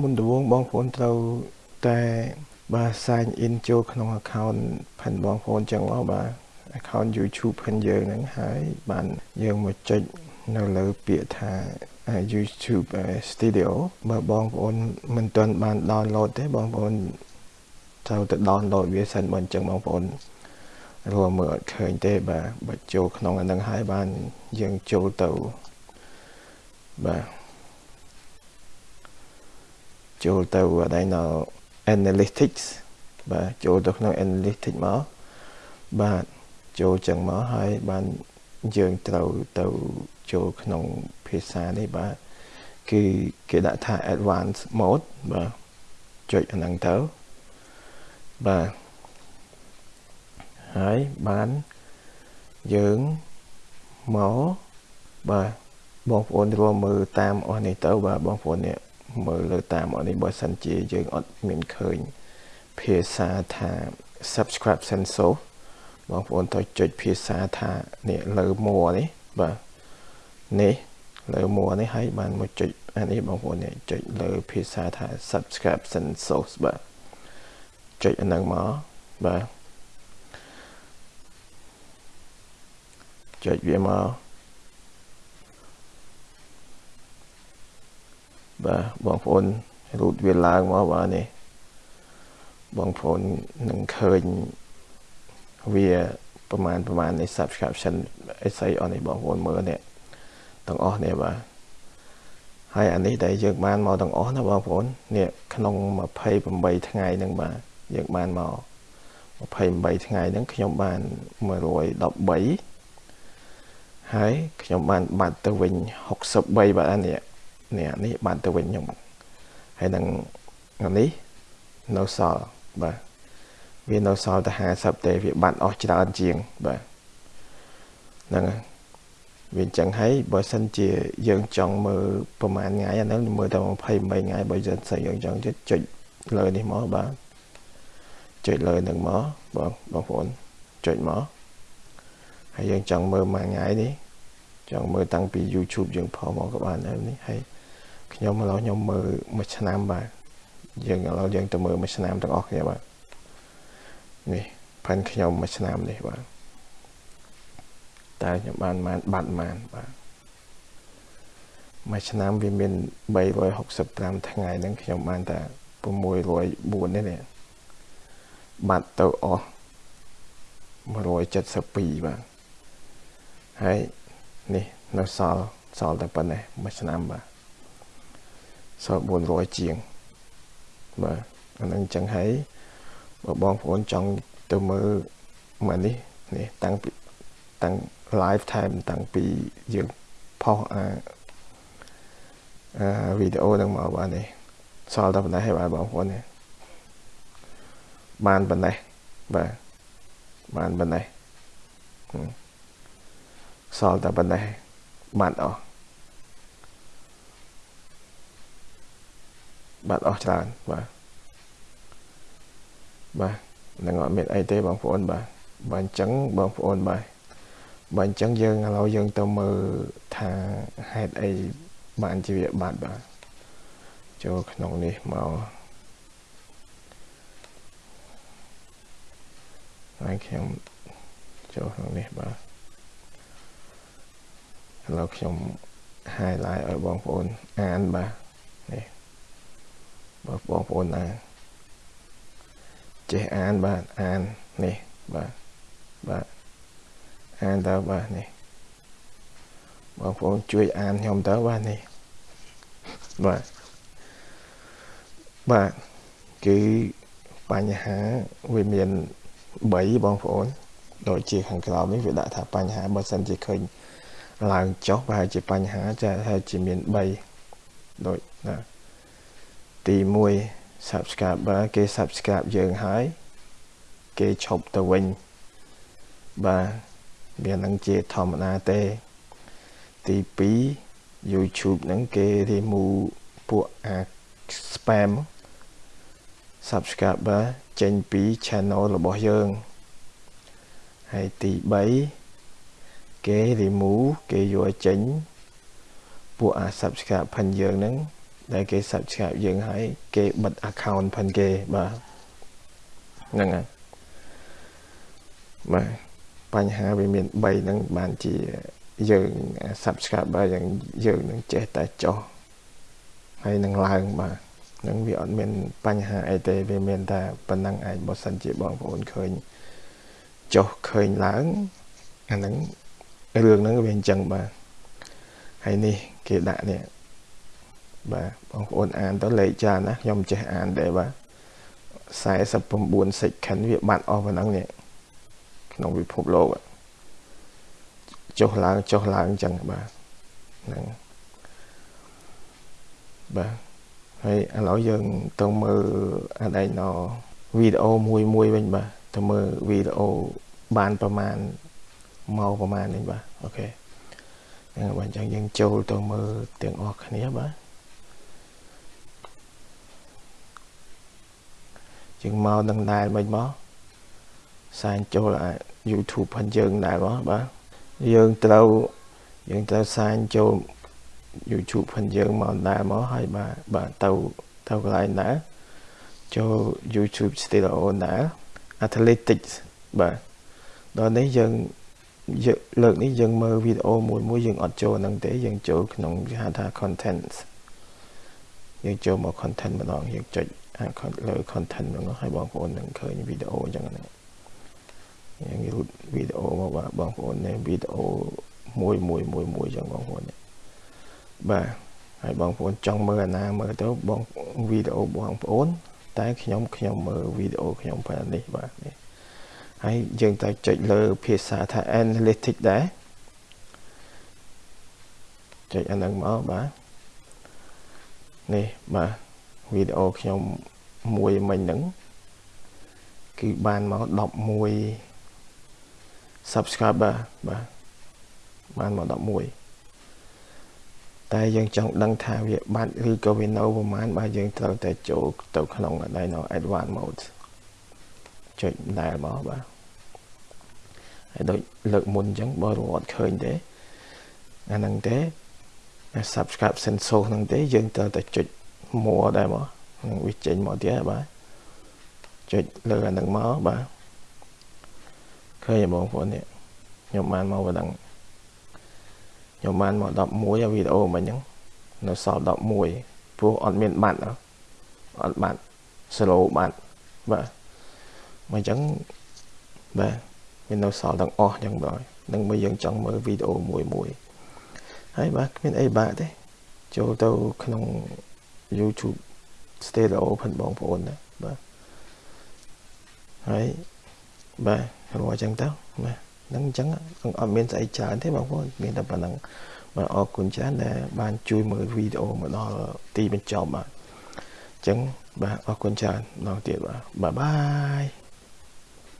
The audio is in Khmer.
មុនដំបូងបងប្អូនត្រូវតែបាទ sign in ចូលក្នុង account ផាន់បងប្អូនចឹងមកបាទ account YouTube ផាន់យើងហ្នឹងហើយបានយើងមកចុចនៅលើពាក្យថា YouTube Studio បើបងប្អូនមិនទាន់បាន download ទេបងប្អូនត្រូវទៅ download វាសិនបើអញ្ចឹងបងប្អូនរួមមើលអត់ឃើញទេបាទបើចូលក្នុងអានឹងហើយបានយើងចូលទៅបាទ ចូលទៅអីនៅ analytics បាទចូលទៅក្នុង analytics មកបាទចូលចឹងមកហើយបានយើងត្រូវទៅចូលក្នុងភាសានេះបាទគឺគេដាក់ថា advanced mode បាទចុចអាហ្នឹងទៅបាទហើយបានយើងមកបាទបងប្អូនរួមមើលតាមអស់នេះទៅបាទបងប្អូននេះ មើលលើតាមអស់នេះបើសិនជាយើងអត់មានឃើញភាសាថា subscription source បងប្អូនត្រូវចុចភាសាថានេះលើមួនេះបាទនេះលើមួនេះហើយបានមកចុចអានេះបងប្អូននេះចុចលើភាសាថា subscription source បាទចុចអាហ្នឹងមកបាទចុចវាមក បាទបងប្អូនរូតវាឡើងមកបាទនេះបងប្អូននឹងឃើញវាប្រហែលប្រហែលនៃ subscription អីស្អីអស់នេះបងប្អូនមើលនេះទាំងអស់នេះបាទហើយអានេះដែលយើងបានមកទាំងអស់ណាបងប្អូននេះក្នុង28ថ្ងៃហ្នឹងបាទយើងបានមក28ថ្ងៃហ្នឹងខ្ញុំបាន113ហើយខ្ញុំបានបាត់ទៅវិញ63បាទអានេះ នេះនេះបានទៅវិញខ្ញុំហើយនឹងនេះនៅសល់បាទវានៅសល់តែ50ទេវាបាត់អស់ច្រើនជាងបាទហ្នឹងហើយវាអញ្ចឹងហើយបើសិនជាយើងចង់មើលប្រហែលថ្ងៃអាហ្នឹងមើលតែ28ថ្ងៃបើសិនស្អីយើងចង់ចុចលើនេះមកបាទចុចលើនឹងមកបងបងប្អូនចុចមកហើយយើងចង់មើលមួយថ្ងៃនេះចង់មើលតាំងពី YouTube យើងផុសមកក៏បានដែរនេះហើយ ខ្ញុំឥឡូវខ្ញុំមើលមួយឆ្នាំបាទយើងឥឡូវយើងទៅមើលមួយឆ្នាំទាំងអស់គ្នាបាទនេះផាន់ខ្ញុំមួយឆ្នាំនេះបាទតើខ្ញុំបានបានបាត់បានបាទមួយឆ្នាំវាមាន365ថ្ងៃហ្នឹងខ្ញុំបានតែ604នេះនេះបាត់ទៅអស់172បាទហើយនេះនៅសល់សល់តែប៉ុណ្ណេះមួយឆ្នាំបាទ សល់400ជាងបាទអានឹងចឹងហើយបើបងប្អូនចង់ទៅមើលមកនេះនេះតាំងពីតាំង live time តាំងពីយើងផុសអាអាវីដេអូហ្នឹងមកបាទនេះសល់តែប៉ុណ្ណេះហើយបាទបងប្អូននេះបានប៉ុណ្ណេះបាទបានប៉ុណ្ណេះសល់តែប៉ុណ្ណេះបាត់អស់ បាត់អស់ច្រើនបាទបាទនឹងអត់មានអីទេបងប្អូនបាទបើអញ្ចឹងបងប្អូនបាទបើអញ្ចឹងយើងឥឡូវយើងទៅមើលថាហេតុអីបានជាវាបាត់បាទចូលក្នុងនេះមកហើយខ្ញុំចូលក្នុងនេះបាទឥឡូវខ្ញុំ highlight ឲ្យបងប្អូនអានបាទនេះ បើបងប្អូនអានចេះអានបាទអាននេះបាទបាទអានទៅបាទនេះបងប្អូនជួយអានខ្ញុំទៅបាទនេះបាទបាទគឺបញ្ហាវាមាន3បងប្អូនដូចជាខាងក្រោមនេះវាដាក់ថាបញ្ហាបើសិនជាឃើញឡើងចុះប្រហែលជាបញ្ហាចាហើយជាមាន3ដូចណា ទី1 subscriber គេ subscribe យើងហើយគេឈប់ទៅវិញបាទវានឹងជាធម្មតាទេទី2 YouTube ហ្នឹងគេ remove ពួកអា spam subscriber ចេញពី channel របស់យើងហើយទី3គេ remove គេយកចេញពួកអា subscribe ផិនយើងហ្នឹង ដែលគេ subscribe យើងហើយគេបិទ account ផងគេបាទហ្នឹងហើយបាទបញ្ហាវាមាន3ហ្នឹងបានជាយើង subscriber យ៉ាងយើងនឹងចេះតែចុះហើយនឹងឡើងបាទនឹងវាអត់មានបញ្ហាអីទេវាមានតែប៉ុណ្ណឹងឯងបើសិនជាបងប្អូនឃើញចុះឃើញឡើងអាហ្នឹងរឿងហ្នឹងវាអញ្ចឹងបាទហើយនេះគេដាក់នេះ បាទបងប្អូនអានទៅលេខច្រើនណាខ្ញុំចេះអានដែរបាទ49 second វាបាត់អស់ប៉ុណ្ណឹងនេះក្នុងពិភពលោកចុះឡើងចុះឡើងអញ្ចឹងបាទហ្នឹងបាទហើយឥឡូវយើងទៅមើលអដែកណវីដេអូមួយមួយវិញបាទទៅមើលវីដេអូបានប្រមាណមកប្រមាណនេះបាទអូខេហ្នឹងបាទអញ្ចឹងយើងចូលទៅមើលទាំងអស់គ្នាបាទ ជាងមកនឹងដែរមិនមកសាញចូលអា YouTube ផងយើងដែរមកបាទយើងត្រូវយើងត្រូវសាញចូល YouTube ផងយើងមកដែរមកហើយបាទបាទទៅទៅកន្លែងដែរចូល YouTube Studio ដែរ Athletics បាទដល់នេះយើងលើកនេះយើងមើលវីដេអូមួយមួយយើងអត់ចូលហ្នឹងទេយើងចូលក្នុងគេហៅថា content យើងចូលមក content ម្ដងយើងចុច លើ content ហ្នឹងហើយបងប្អូននឹងឃើញវីដេអូអញ្ចឹងណាយើងរូតវីដេអូមកបាទបងប្អូននេះវីដេអូមួយមួយមួយមួយអញ្ចឹងបងប្អូនបាទហើយបងប្អូនចង់មើលអាណាមើលទៅបងវីដេអូបងប្អូន តែខ្ញុំខ្ញុំមើលវីដេអូខ្ញុំប៉ុណ្នេះបាទនេះហើយយើងត្រូវចុចលើភាសាថា analytics ដែរចុចអាហ្នឹងមកបាទនេះបាទ វីដេអូខ្ញុំមួយមិញហ្នឹងគឺបានមក11 subscriber បាទបានមក11តែយើងចង់ដឹងថាវាបាត់ឬក៏វានៅប្រហែលបាទយើងត្រូវតែចូលទៅក្នុងដៃនៅ advanced mode ចុចដែលមកបាទហើយដូចលើកមុនអញ្ចឹងបើរត់ឃើញទេអាហ្នឹងទេ subscribe sensor ហ្នឹងទេយើងត្រូវតែចុច more ដែរមកនឹងវាចេញមកទៀតបាទចុចលើអាហ្នឹងមកបាទឃើញបងប្អូននេះខ្ញុំបានមកប៉ុណ្ណឹងខ្ញុំបានមក11វីដេអូមិញហ្នឹងនៅសល់11ព្រោះអត់មានបាត់អត់បាត់ slow បាត់បាទមកអញ្ចឹងបាទមាននៅសល់ទាំងអស់អញ្ចឹងបាទនឹងមកយើងចង់មើលវីដេអូមួយមួយហើយបាទគ្មានអីបាក់ទេចូលទៅក្នុង YouTube stereo ផងបងប្អូនណាបាទហើយបាទរកអញ្ចឹងទៅបាទហ្នឹងអញ្ចឹងអត់មានស្អីច្រើនទេបងប្អូនមានតែប៉ុណ្្នឹងបាទអរគុណច្រើនដែលបានជួយមើលវីដេអូមកដល់ទីបញ្ចប់បាទអញ្ចឹងបាទអរគុណច្រើនម្ដងទៀតបាទបាយបាយ